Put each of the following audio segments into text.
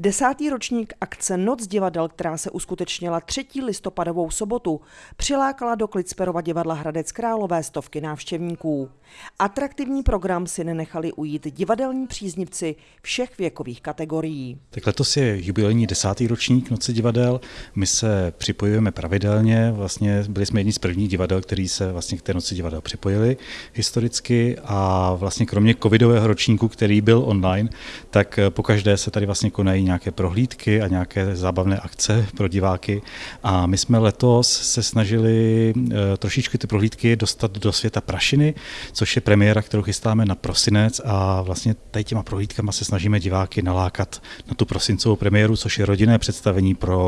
Desátý ročník akce Noc divadel, která se uskutečnila 3. listopadovou sobotu, přilákala do Klicperova divadla Hradec Králové stovky návštěvníků. Atraktivní program si nenechali ujít divadelní příznivci všech věkových kategorií. Tak letos je jubilejní desátý ročník Noci divadel. My se připojujeme pravidelně, vlastně byli jsme jedni z prvních divadel, který se vlastně k té Noci divadel připojili historicky a vlastně kromě covidového ročníku, který byl online, tak pokaždé se tady vlastně konají nějaké prohlídky a nějaké zábavné akce pro diváky. A my jsme letos se snažili eh, trošičku ty prohlídky dostat do světa prašiny, což je premiéra, kterou chystáme na prosinec a vlastně tady těma prohlídkama se snažíme diváky nalákat na tu prosincovou premiéru, což je rodinné představení pro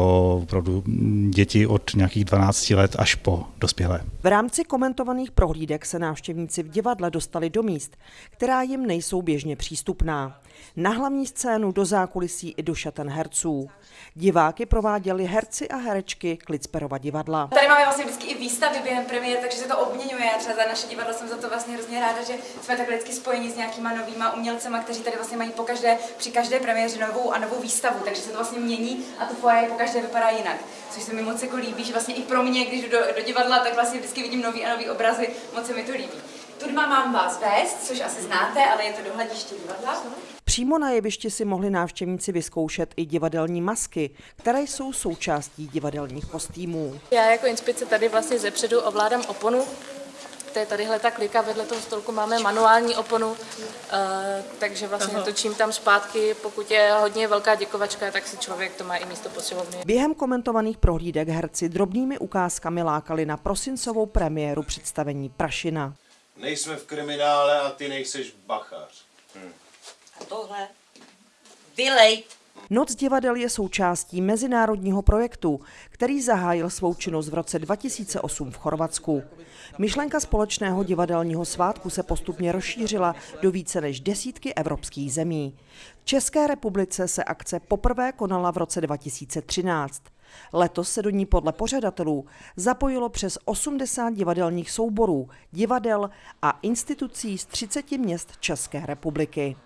opravdu děti od nějakých 12 let až po dospělé. V rámci komentovaných prohlídek se návštěvníci v divadle dostali do míst, která jim nejsou běžně přístupná. Na hlavní scénu do zákulisí i do šaten herců. Diváky prováděli herci a herečky Klicperova divadla. Tady máme vlastně vždycky i výstavy během premiér, takže se to obměňuje. Třeba za naše divadlo jsem za to vlastně hrozně ráda, že jsme takhle vždycky spojeni s nějakýma novýma umělcema, kteří tady vlastně mají po každé, při každé premiéře novou a novou výstavu, takže se to vlastně mění a to foyer po každé vypadá jinak. Což se mi moc jako líbí, že vlastně i pro mě, když jdu do, do divadla, tak vlastně vždycky vidím nový a nový obrazy, moc se mi to líbí. Tudma mám vás vést, což asi znáte, ale je to dohlediště divadla. Přímo na jevišti si mohli návštěvníci vyzkoušet i divadelní masky, které jsou součástí divadelních kostýmů. Já jako inspice tady vlastně zepředu ovládám oponu, to je tadyhle ta klika, vedle toho stolku máme manuální oponu, uh, takže vlastně Aha. točím tam zpátky, pokud je hodně velká děkovačka, tak si člověk to má i místo posilovny. Během komentovaných prohlídek herci drobnými ukázkami lákali na prosincovou premiéru představení Prašina. Nejsme v kriminále a ty nejseš bachař. Tohle. Vylej. Noc divadel je součástí mezinárodního projektu, který zahájil svou činnost v roce 2008 v Chorvatsku. Myšlenka společného divadelního svátku se postupně rozšířila do více než desítky evropských zemí. V České republice se akce poprvé konala v roce 2013. Letos se do ní podle pořadatelů zapojilo přes 80 divadelních souborů, divadel a institucí z 30 měst České republiky.